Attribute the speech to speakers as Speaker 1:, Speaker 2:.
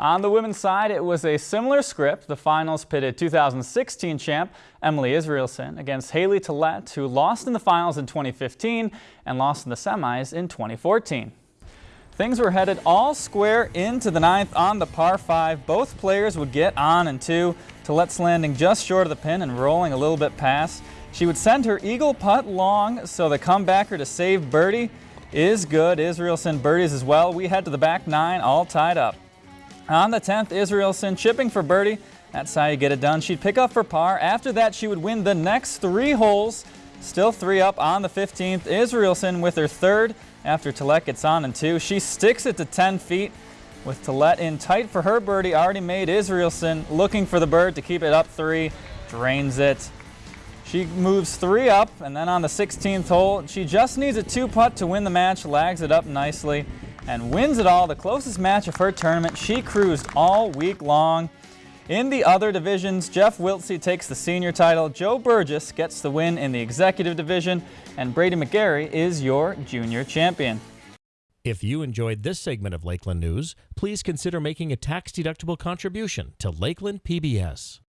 Speaker 1: On the women's side, it was a similar script. The finals pitted 2016 champ Emily Israelson against Haley Tillett, who lost in the finals in 2015 and lost in the semis in 2014. Things were headed all square into the ninth on the par 5. Both players would get on and two. Tillett's landing just short of the pin and rolling a little bit past. She would send her eagle putt long, so the comebacker to save birdie is good. Israelson birdies as well. We head to the back nine, all tied up. On the 10th, Israelson chipping for birdie. That's how you get it done. She'd pick up for par. After that, she would win the next three holes. Still three up on the 15th. Israelson with her third after Tillett gets on in two. She sticks it to 10 feet with Tillett in tight for her birdie. Already made Israelson looking for the bird to keep it up three. Drains it. She moves three up, and then on the 16th hole, she just needs a two-putt to win the match, lags it up nicely and wins it all, the closest match of her tournament. She cruised all week long. In the other divisions, Jeff Wiltsey takes the senior title, Joe Burgess gets the win in the executive division, and Brady McGarry is your junior champion.
Speaker 2: If you enjoyed this segment of Lakeland News, please consider making a tax-deductible contribution to Lakeland PBS.